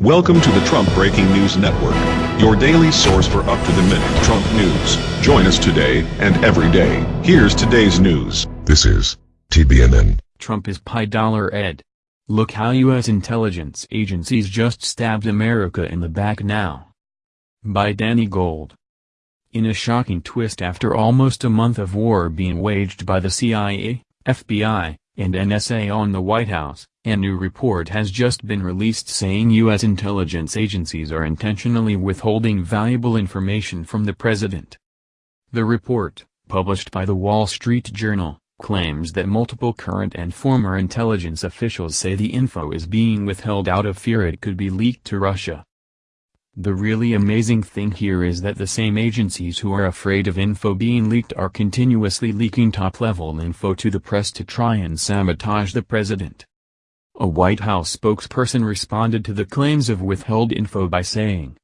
Welcome to the Trump Breaking News Network, your daily source for up-to-the-minute Trump news. Join us today and every day. Here's today's news. This is TBNN. Trump is Pi Dollar Ed. Look how U.S. intelligence agencies just stabbed America in the back now. By Danny Gold. In a shocking twist after almost a month of war being waged by the CIA, FBI, and NSA on the White House, a new report has just been released saying U.S. intelligence agencies are intentionally withholding valuable information from the president. The report, published by the Wall Street Journal, claims that multiple current and former intelligence officials say the info is being withheld out of fear it could be leaked to Russia. The really amazing thing here is that the same agencies who are afraid of info being leaked are continuously leaking top-level info to the press to try and sabotage the president. A White House spokesperson responded to the claims of withheld info by saying,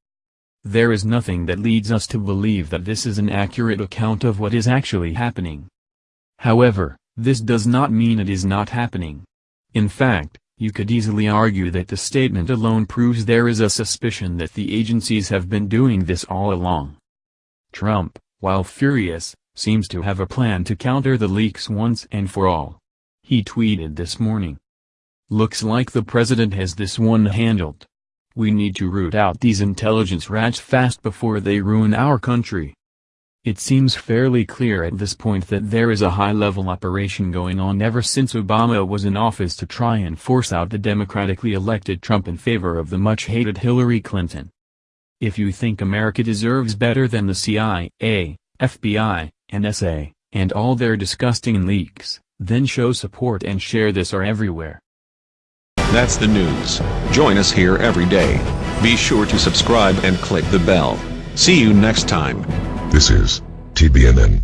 There is nothing that leads us to believe that this is an accurate account of what is actually happening. However, this does not mean it is not happening. In fact, you could easily argue that the statement alone proves there is a suspicion that the agencies have been doing this all along. Trump, while furious, seems to have a plan to counter the leaks once and for all. He tweeted this morning, Looks like the president has this one handled. We need to root out these intelligence rats fast before they ruin our country. It seems fairly clear at this point that there is a high-level operation going on ever since Obama was in office to try and force out the democratically elected Trump in favor of the much-hated Hillary Clinton. If you think America deserves better than the CIA, FBI, NSA, and all their disgusting leaks, then show support and share this or everywhere. That's the news. Join us here every day. Be sure to subscribe and click the bell. See you next time. This is TBNN.